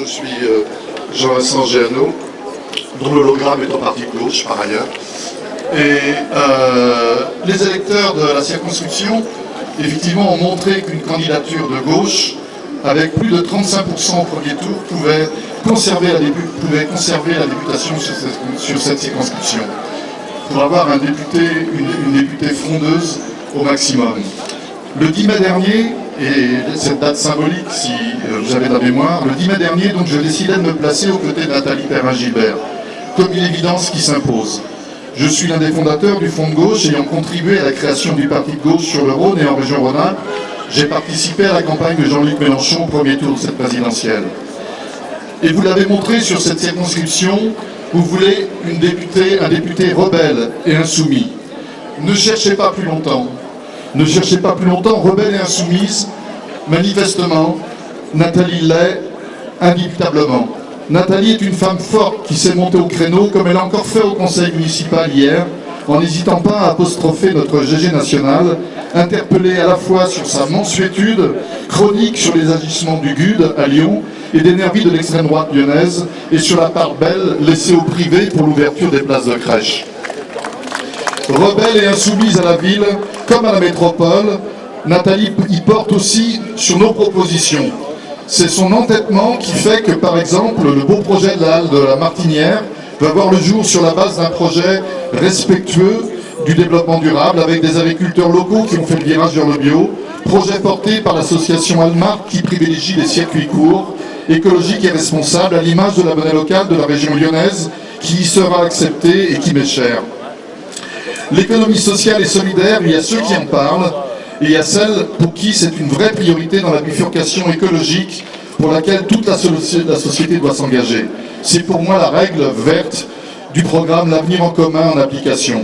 Je suis euh, Jean-Vincent Géano, dont l'hologramme est au parti de gauche par ailleurs. Et euh, les électeurs de la circonscription, effectivement, ont montré qu'une candidature de gauche, avec plus de 35% au premier tour, pouvait conserver la, pouvait conserver la députation sur cette, circonscription, pour avoir un député, une, une députée frondeuse au maximum. Le 10 mai dernier, et cette date symbolique, si euh, vous avez la mémoire, le 10 mai dernier, donc, je décidais de me placer aux côtés de Nathalie Perrin-Gilbert, comme une évidence qui s'impose. Je suis l'un des fondateurs du Fonds de gauche, ayant contribué à la création du parti de gauche sur le Rhône et en région Rhône-Alpes. J'ai participé à la campagne de Jean-Luc Mélenchon au premier tour de cette présidentielle. Et vous l'avez montré sur cette circonscription, vous voulez une députée, un député rebelle et insoumis. Ne cherchez pas plus longtemps. Ne cherchez pas plus longtemps, rebelle et insoumise, manifestement, Nathalie l'est indubitablement. Nathalie est une femme forte qui s'est montée au créneau, comme elle a encore fait au conseil municipal hier, en n'hésitant pas à apostropher notre GG national, interpellé à la fois sur sa mensuétude, chronique sur les agissements du GUD à Lyon et des nervis de l'extrême droite lyonnaise, et sur la part belle laissée au privé pour l'ouverture des places de crèche. Rebelle et insoumise à la ville, comme à la métropole, Nathalie y porte aussi sur nos propositions. C'est son entêtement qui fait que, par exemple, le beau projet de la la Martinière va voir le jour sur la base d'un projet respectueux du développement durable avec des agriculteurs locaux qui ont fait le virage vers le bio, projet porté par l'association Almar qui privilégie les circuits courts, écologiques et responsables à l'image de la monnaie locale de la région lyonnaise qui y sera acceptée et qui m'est chère. L'économie sociale et solidaire, il y a ceux qui en parlent, et il y a celles pour qui c'est une vraie priorité dans la bifurcation écologique pour laquelle toute la, société doit s'engager. C'est pour moi la règle verte du programme L'avenir en commun en application.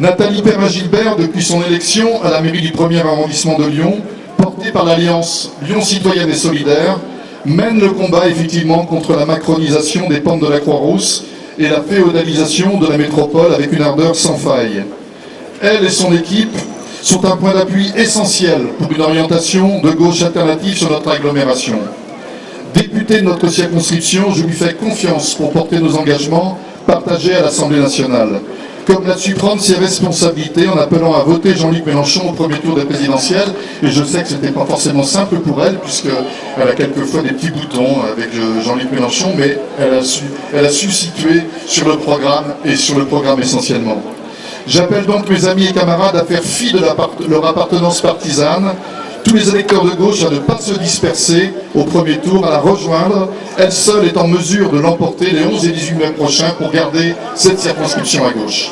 Nathalie Perrin-Gilbert, depuis son élection à la mairie du 1er arrondissement de Lyon, portée par l'Alliance Lyon Citoyenne et Solidaire, mène le combat effectivement contre la macronisation des pentes de la Croix-Rousse et la féodalisation de la métropole avec une ardeur sans faille. Elle et son équipe sont un point d'appui essentiel pour une orientation de gauche alternative sur notre agglomération. Député de notre circonscription, je lui fais confiance pour porter nos engagements partagés à l'Assemblée nationale comme su prendre ses responsabilités en appelant à voter Jean-Luc Mélenchon au premier tour des présidentielles. Et je sais que ce n'était pas forcément simple pour elle, puisqu'elle a quelquefois des petits boutons avec Jean-Luc Mélenchon, mais elle a, su, elle a su situer sur le programme et sur le programme essentiellement. J'appelle donc mes amis et camarades à faire fi de leur appartenance partisane, tous les électeurs de gauche à ne pas se disperser au premier tour, à la rejoindre. Elle seule est en mesure de l'emporter les 11 et 18 mai prochains pour garder cette circonscription à gauche.